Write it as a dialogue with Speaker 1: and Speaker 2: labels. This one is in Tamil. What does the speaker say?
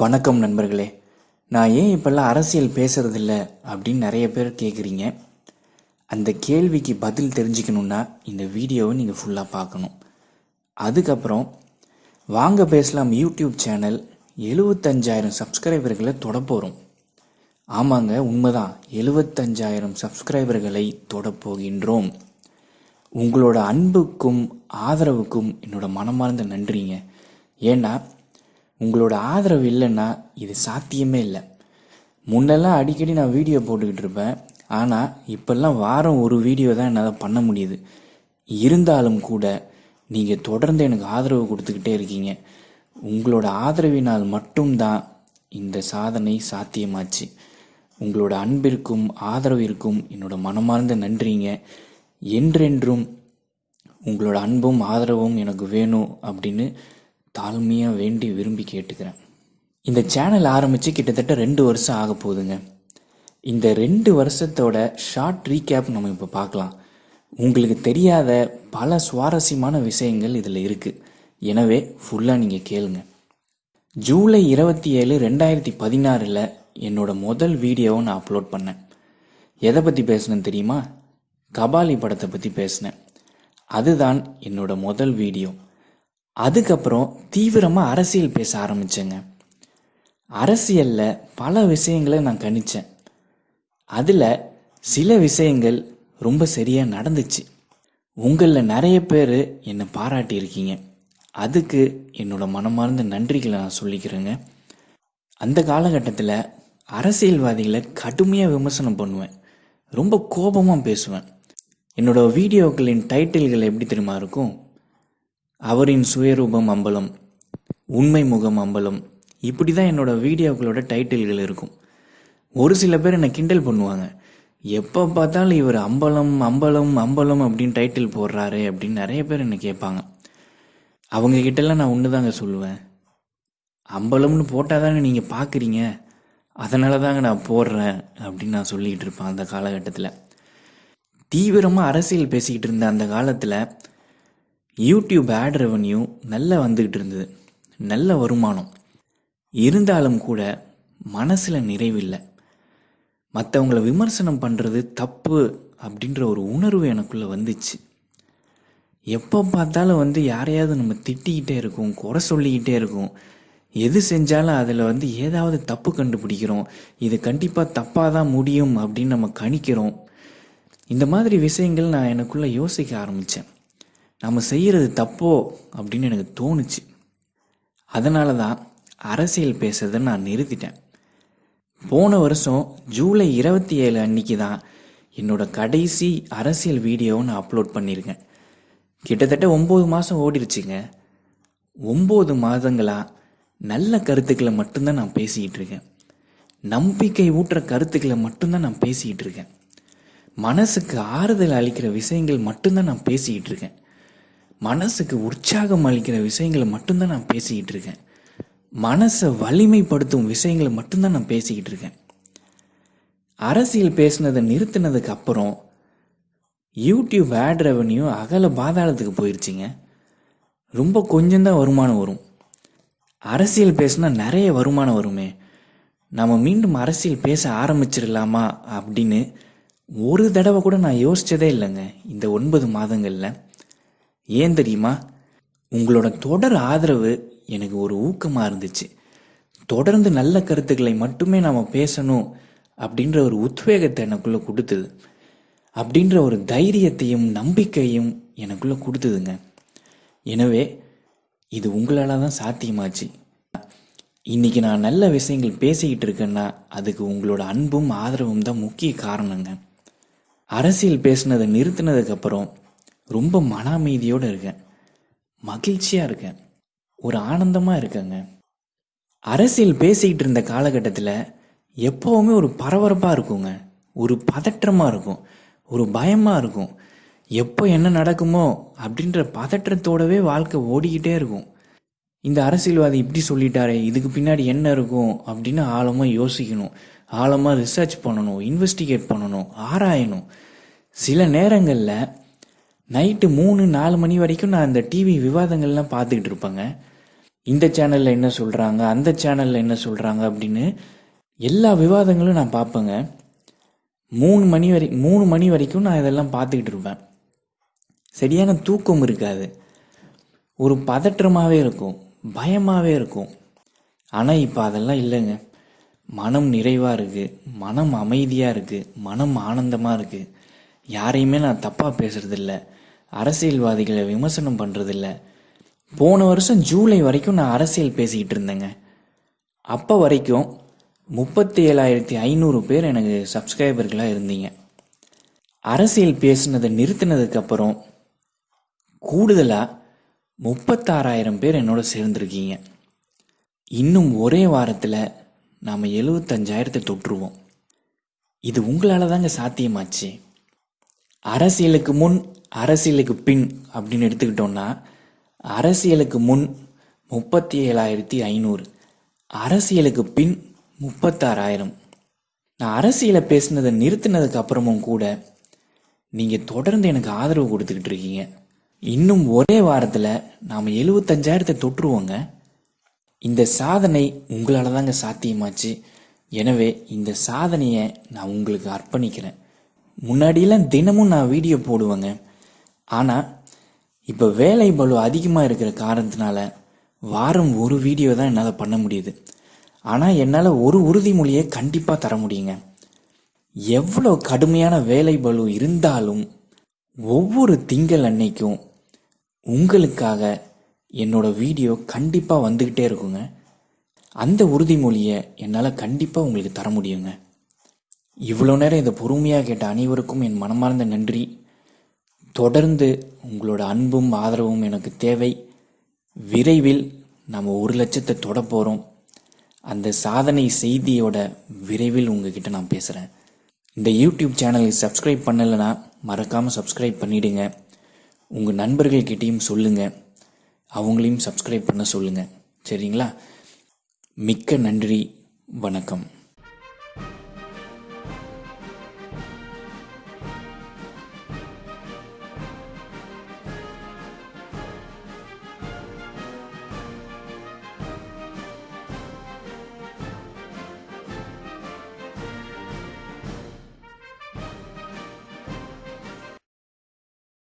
Speaker 1: வணக்கம் நண்பர்களே. நான் ஏன் இப்போல்லாம் அரசியல் பேசுகிறதில்ல அப்படின்னு நிறைய பேர் கேட்குறீங்க அந்த கேள்விக்கு பதில் தெரிஞ்சுக்கணுன்னா இந்த வீடியோவை நீங்கள் ஃபுல்லாக பார்க்கணும். அதுக்கப்புறம் வாங்க பேசலாம் யூடியூப் சேனல் எழுபத்தஞ்சாயிரம் சப்ஸ்கிரைபர்களை தொடப்போகிறோம் ஆமாங்க உண்மைதான். எழுபத்தஞ்சாயிரம் சப்ஸ்கிரைபர்களை தொடப்போகின்றோம். உங்களோட அன்புக்கும் ஆதரவுக்கும் என்னோட மனமார்ந்த நன்றிங்க. ஏன்னா உங்களோட ஆதரவு இல்லைன்னா இது சாத்தியமே இல்லை. முன்னெல்லாம் அடிக்கடி நான் வீடியோ போட்டுக்கிட்டு இருப்பேன். ஆனால் இப்போல்லாம் வாரம் ஒரு வீடியோ தான் என்னால் பண்ண முடியுது. இருந்தாலும் கூட நீங்கள் தொடர்ந்து எனக்கு ஆதரவு கொடுத்துக்கிட்டே இருக்கீங்க. உங்களோட ஆதரவினால் மட்டும்தான் இந்த சாதனை சாத்தியமாச்சு. உங்களோட அன்பிற்கும் ஆதரவிற்கும் என்னோட மனமார்ந்த நன்றிங்க. என்றென்றும் உங்களோட அன்பும் ஆதரவும் எனக்கு வேணும் அப்படின்னு தாழ்மையாக வேண்டி விரும்பி கேட்டுக்கிறேன். இந்த சேனல் ஆரம்பித்து கிட்டத்தட்ட ரெண்டு வருஷம் ஆக போகுதுங்க. இந்த ரெண்டு வருஷத்தோட ஷார்ட் ரீகேப் நம்ம இப்போ பார்க்கலாம். உங்களுக்கு தெரியாத பல சுவாரஸ்யமான விஷயங்கள் இதில் இருக்குது எனவே ஃபுல்லாக நீங்கள் கேளுங்க. ஜூலை இருபத்தி ஏழு ரெண்டாயிரத்தி பதினாறில் என்னோட முதல் வீடியோவை நான் அப்லோட் பண்ணேன். எதை பற்றி பேசினேன் தெரியுமா? கபாலி படத்தை பற்றி பேசினேன். அதுதான் என்னோட முதல் வீடியோ. அதுக்கப்புறம் தீவிரமாக அரசியல் பேச ஆரம்பித்தேங்க அரசியலில் பல விஷயங்களை நான் கணித்தேன் அதில் சில விஷயங்கள் ரொம்ப சரியாக நடந்துச்சு. உங்களில் நிறைய பேர் என்னை பாராட்டியிருக்கீங்க. அதுக்கு என்னோட மனமார்ந்த நன்றிகளை நான் சொல்லிக்கிறேங்க. அந்த காலகட்டத்தில் அரசியல்வாதிகளை கடுமையாக விமர்சனம் பண்ணுவேன். ரொம்ப கோபமாக பேசுவேன். என்னோட வீடியோக்களின் டைட்டில்கள் எப்படி தெரியுமா இருக்கும்? அவரின் சுயரூபம் அம்பலம் உண்மை முகம் அம்பலம். இப்படி தான் என்னோட வீடியோக்களோட டைட்டில்கள் இருக்கும். ஒரு சில பேர் என்னை கிண்டல் பண்ணுவாங்க. எப்போ பார்த்தாலும் இவர் அம்பலம் அம்பலம் அம்பலம் அப்படின்னு டைட்டில் போடுறாரு அப்படின்னு நிறைய பேர் என்னை கேட்பாங்க. அவங்க கிட்டலாம் நான் ஒன்று தாங்க சொல்லுவேன். அம்பலம்னு போட்டால் தானே நீங்கள் பார்க்குறீங்க அதனால தாங்க நான் போடுறேன் அப்படின்னு நான் சொல்லிக்கிட்டு இருப்பேன் அந்த காலகட்டத்தில். தீவிரமாக அரசியல் பேசிக்கிட்டு இருந்த அந்த காலத்தில் யூடியூப் ஆட் ரெவன்யூ நல்லா வந்துக்கிட்டு இருந்தது. நல்ல வருமானம். இருந்தாலும் கூட மனசில் நிறைவில்லை. மற்றவங்கள விமர்சனம் பண்ணுறது தப்பு அப்படின்ற ஒரு உணர்வு எனக்குள்ளே வந்துச்சு. எப்போ பார்த்தாலும் வந்து யாரையாவது நம்ம திட்டிக்கிட்டே இருக்கோம் குறை சொல்லிக்கிட்டே இருக்கோம். எது செஞ்சாலும் அதில் வந்து ஏதாவது தப்பு கண்டுபிடிக்கிறோம். இது கண்டிப்பாக தப்பாக தான் முடியும் அப்படின்னு நம்ம கணிக்கிறோம். இந்த மாதிரி விஷயங்கள் நான் எனக்குள்ளே யோசிக்க ஆரம்பித்தேன் நம்ம செய்கிறது தப்போ அப்படின்னு எனக்கு தோணுச்சு. அதனால தான் அரசியல் பேசுறதை நான் நிறுத்திட்டேன். போன வருஷம் ஜூலை இருபத்தி ஏழு அன்னைக்கு தான் என்னோட கடைசி அரசியல் வீடியோவை நான் அப்லோட் பண்ணியிருக்கேன். கிட்டத்தட்ட ஒம்பது மாதம் ஓடிருச்சுங்க. ஒம்பது மாதங்களாக நல்ல கருத்துக்களை மட்டும்தான் நான் பேசிக்கிட்டு இருக்கேன். நம்பிக்கை ஊட்டுற கருத்துக்களை மட்டும்தான் நான் பேசிக்கிட்டு இருக்கேன். மனசுக்கு ஆறுதல் அளிக்கிற விஷயங்கள் மட்டும்தான் நான் பேசிக்கிட்டு இருக்கேன். மனசுக்கு உற்சாகம் அளிக்கிற விஷயங்களை மட்டும்தான் நான் பேசிக்கிட்டு இருக்கேன். மனசை வலிமைப்படுத்தும் விஷயங்களை மட்டும்தான் நான் பேசிக்கிட்டு இருக்கேன். அரசியல் பேசுனதை நிறுத்தினதுக்கு அப்புறம் யூடியூப் ஆட் ரெவன்யூ அகல பாதாளத்துக்கு போயிடுச்சிங்க ரொம்ப கொஞ்சம்தான் வருமானம் வரும். அரசியல் பேசுனா நிறைய வருமானம் வருமே. நம்ம மீண்டும் அரசியல் பேச ஆரம்பிச்சிடலாமா அப்படின்னு ஒரு தடவை கூட நான் யோசிச்சதே இல்லைங்க. இந்த ஒன்பது மாதங்களில். ஏன் தெரியுமா? உங்களோட தொடர் ஆதரவு எனக்கு ஒரு ஊக்கமாக இருந்துச்சு. தொடர்ந்து நல்ல கருத்துக்களை மட்டுமே நாம் பேசணும் அப்படின்ற ஒரு உத்வேகத்தை எனக்குள்ளே கொடுத்தது. அப்படின்ற ஒரு தைரியத்தையும் நம்பிக்கையும் எனக்குள்ளே கொடுத்ததுங்க. எனவே இது உங்களால் தான் சாத்தியமாச்சு. இன்னைக்கு நான் நல்ல விஷயங்கள் பேசிக்கிட்டு இருக்கேன்னா அதுக்கு உங்களோட அன்பும் ஆதரவும் தான் முக்கிய காரணங்க. அரசியல் பேசுனதை நிறுத்தினதுக்கப்புறம் ரொம்ப மன அமைதியோடு இருக்கேன். மகிழ்ச்சியாக இருக்கேன். ஒரு ஆனந்தமாக இருக்கேங்க. அரசியல் பேசிக்கிட்டு இருந்த காலகட்டத்தில் எப்போவுமே ஒரு பரபரப்பாக இருக்குங்க. ஒரு பதற்றமாக இருக்கும். ஒரு பயமாக இருக்கும். எப்போ என்ன நடக்குமோ அப்படின்ற பதற்றத்தோடவே வாழ்க்கை ஓடிக்கிட்டே இருக்கும். இந்த அரசியல்வாதி இப்படி சொல்லிட்டாரே இதுக்கு பின்னாடி என்ன இருக்கும் அப்படின்னு ஆழமாக யோசிக்கணும். ஆழமாக ரிசர்ச் பண்ணணும் இன்வெஸ்டிகேட் பண்ணணும் ஆராயணும். சில நேரங்களில் நைட்டு மூணு நாலு மணி வரைக்கும் நான் அந்த டிவி விவாதங்கள்லாம் பார்த்துக்கிட்டு இருப்பேங்க. இந்த சேனலில் என்ன சொல்கிறாங்க அந்த சேனலில் என்ன சொல்கிறாங்க அப்படின்னு எல்லா விவாதங்களும் நான் பார்ப்பேங்க. மூணு மணி வரை மூணு மணி வரைக்கும் நான் இதெல்லாம் பார்த்துக்கிட்டு இருப்பேன். சரியான தூக்கம் இருக்காது. ஒரு பதற்றமாகவே இருக்கும் பயமாகவே இருக்கும். ஆனால் இப்போ அதெல்லாம் இல்லைங்க. மனம் நிறைவாக இருக்குது மனம் அமைதியாக இருக்குது மனம் ஆனந்தமாக இருக்குது யாரையுமே நான் தப்பாக பேசுகிறதில்ல அரசியல்வாதிகளை விமர்சனம் பண்ணுறதில்ல போன வருஷம் ஜூலை வரைக்கும் நான் அரசியல் பேசிக்கிட்டு இருந்தேங்க. அப்போ வரைக்கும் முப்பத்தி ஏழாயிரத்தி ஐநூறு பேர் எனக்கு சப்ஸ்கிரைபர்களாக இருந்தீங்க. அரசியல் பேசுனதை நிறுத்தினதுக்கப்புறம் கூடுதலாக முப்பத்தாறாயிரம் பேர் என்னோட சேர்ந்துருக்கீங்க. இன்னும் ஒரே வாரத்தில் நாம் எழுபத்தஞ்சாயிரத்தை தொற்றுவோம் இது உங்களால் தாங்க சாத்தியமாச்சு. அரசியலுக்கு முன் அரசியலுக்கு பின் அப்படின்னு எடுத்துக்கிட்டோம்னா அரசியலுக்கு முன் முப்பத்தி ஏழாயிரத்தி ஐநூறு அரசியலுக்கு பின் முப்பத்தாறாயிரம். நான் அரசியலை பேசினதை நிறுத்தினதுக்கு அப்புறமும் கூட நீங்கள் தொடர்ந்து எனக்கு ஆதரவு கொடுத்துக்கிட்டு இருக்கீங்க. இன்னும் ஒரே வாரத்தில் நாம் எழுபத்தஞ்சாயிரத்தை தொற்றுவோங்க. இந்த சாதனை உங்களால் தாங்க சாத்தியமாச்சு. எனவே இந்த சாதனையை நான் உங்களுக்கு அர்ப்பணிக்கிறேன். முன்னாடியெல்லாம் தினமும் நான் வீடியோ போடுவேங்க. ஆனால் இப்போ வேலை பளு அதிகமாக இருக்கிற காரணத்தினால வாரம் ஒரு வீடியோ தான் என்னால் பண்ண முடியுது. ஆனால் என்னால் ஒரு உறுதிமொழியை கண்டிப்பாக தர முடியுங்க. எவ்வளோ கடுமையான வேலை பளு இருந்தாலும் ஒவ்வொரு திங்கள் அன்னைக்கும் உங்களுக்காக என்னோட வீடியோ கண்டிப்பாக வந்துக்கிட்டே இருக்குங்க. அந்த உறுதிமொழியை என்னால் கண்டிப்பாக உங்களுக்கு தர முடியுங்க. இவ்வளோ நேரம் இதை பொறுமையாக கேட்ட அனைவருக்கும் என் மனமார்ந்த நன்றி. தொடர்ந்து உங்களோட அன்பும் ஆதரவும் எனக்கு தேவை. விரைவில் நம்ம ஒரு லட்சத்தை தொட போகிறோம் அந்த சாதனை செய்தியோட விரைவில் உங்ககிட்ட நான் பேசுகிறேன் இந்த யூடியூப் சேனலுக்கு சப்ஸ்கிரைப் பண்ணலைன்னா மறக்காமல் சப்ஸ்கிரைப் பண்ணிவிடுங்க உங்கள் நண்பர்கள்கிட்டையும் சொல்லுங்கள் அவங்களையும் சப்ஸ்கிரைப் பண்ண சொல்லுங்கள் சரிங்களா? மிக்க நன்றி. வணக்கம்.